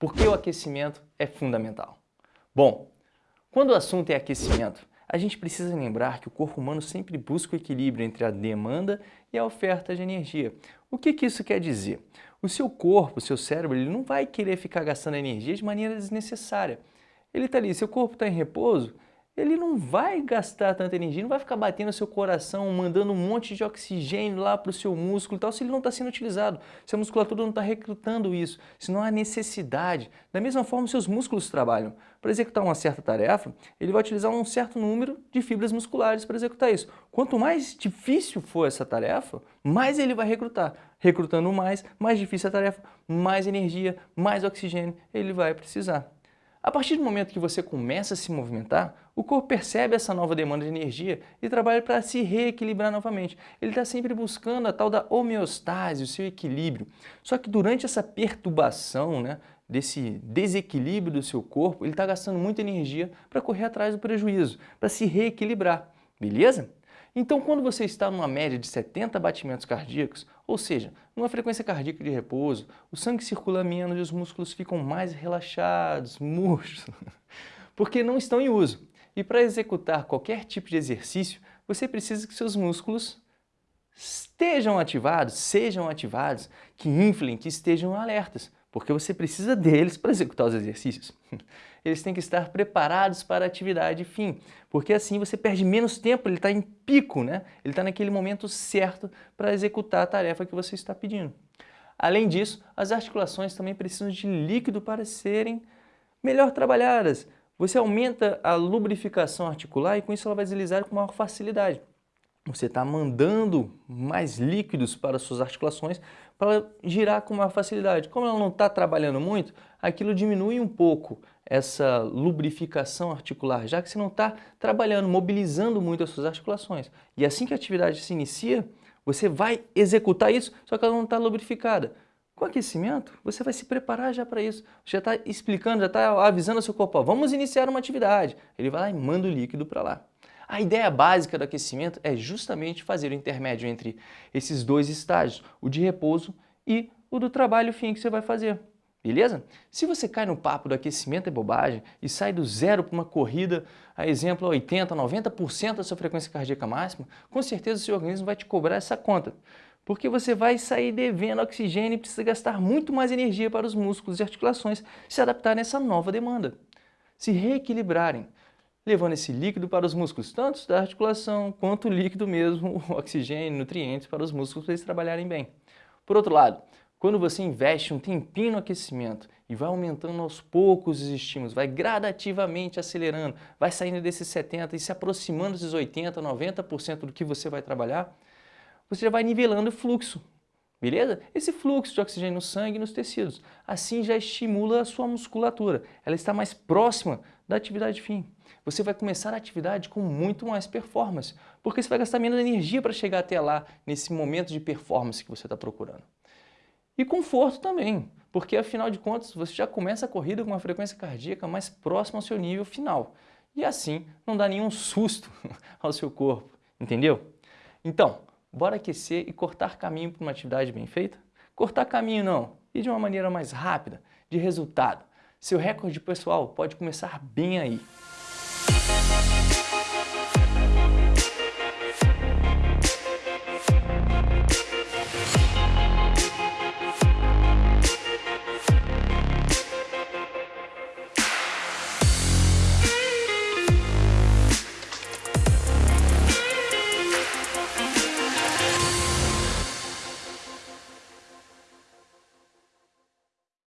por que o aquecimento é fundamental. Bom, quando o assunto é aquecimento, a gente precisa lembrar que o corpo humano sempre busca o equilíbrio entre a demanda e a oferta de energia. O que, que isso quer dizer? O seu corpo, o seu cérebro, ele não vai querer ficar gastando energia de maneira desnecessária. Ele está ali, seu corpo está em repouso, ele não vai gastar tanta energia, não vai ficar batendo seu coração, mandando um monte de oxigênio lá para o seu músculo e tal, se ele não está sendo utilizado, se a musculatura não está recrutando isso, se não há necessidade. Da mesma forma, seus músculos trabalham. Para executar uma certa tarefa, ele vai utilizar um certo número de fibras musculares para executar isso. Quanto mais difícil for essa tarefa, mais ele vai recrutar. Recrutando mais, mais difícil a tarefa, mais energia, mais oxigênio ele vai precisar. A partir do momento que você começa a se movimentar, o corpo percebe essa nova demanda de energia e trabalha para se reequilibrar novamente. Ele está sempre buscando a tal da homeostase, o seu equilíbrio. Só que durante essa perturbação, né, desse desequilíbrio do seu corpo, ele está gastando muita energia para correr atrás do prejuízo, para se reequilibrar. Beleza? Então, quando você está numa média de 70 batimentos cardíacos, ou seja, numa frequência cardíaca de repouso, o sangue circula menos e os músculos ficam mais relaxados, murchos, porque não estão em uso. E para executar qualquer tipo de exercício, você precisa que seus músculos estejam ativados, sejam ativados, que inflem, que estejam alertas, porque você precisa deles para executar os exercícios. Eles têm que estar preparados para a atividade fim, porque assim você perde menos tempo, ele está em pico, né? ele está naquele momento certo para executar a tarefa que você está pedindo. Além disso, as articulações também precisam de líquido para serem melhor trabalhadas. Você aumenta a lubrificação articular e com isso ela vai deslizar com maior facilidade você está mandando mais líquidos para as suas articulações para girar com maior facilidade. Como ela não está trabalhando muito, aquilo diminui um pouco essa lubrificação articular, já que você não está trabalhando, mobilizando muito as suas articulações. E assim que a atividade se inicia, você vai executar isso, só que ela não está lubrificada. Com aquecimento, você vai se preparar já para isso. Já está explicando, já está avisando ao seu corpo, ó, vamos iniciar uma atividade. Ele vai lá e manda o líquido para lá. A ideia básica do aquecimento é justamente fazer o intermédio entre esses dois estágios, o de repouso e o do trabalho fim que você vai fazer. Beleza? Se você cai no papo do aquecimento é bobagem e sai do zero para uma corrida, a exemplo 80, 90% da sua frequência cardíaca máxima, com certeza o seu organismo vai te cobrar essa conta. Porque você vai sair devendo oxigênio e precisa gastar muito mais energia para os músculos e articulações se adaptarem a essa nova demanda. Se reequilibrarem, levando esse líquido para os músculos, tanto da articulação quanto o líquido mesmo, oxigênio, nutrientes para os músculos para eles trabalharem bem. Por outro lado, quando você investe um tempinho no aquecimento e vai aumentando aos poucos os estímulos, vai gradativamente acelerando, vai saindo desses 70% e se aproximando desses 80%, 90% do que você vai trabalhar, você já vai nivelando o fluxo, beleza? Esse fluxo de oxigênio no sangue e nos tecidos, assim já estimula a sua musculatura, ela está mais próxima da atividade fim. Você vai começar a atividade com muito mais performance, porque você vai gastar menos energia para chegar até lá, nesse momento de performance que você está procurando. E conforto também, porque afinal de contas você já começa a corrida com uma frequência cardíaca mais próxima ao seu nível final. E assim não dá nenhum susto ao seu corpo, entendeu? Então, bora aquecer e cortar caminho para uma atividade bem feita? Cortar caminho não, e de uma maneira mais rápida, de resultado. Seu recorde pessoal pode começar bem aí.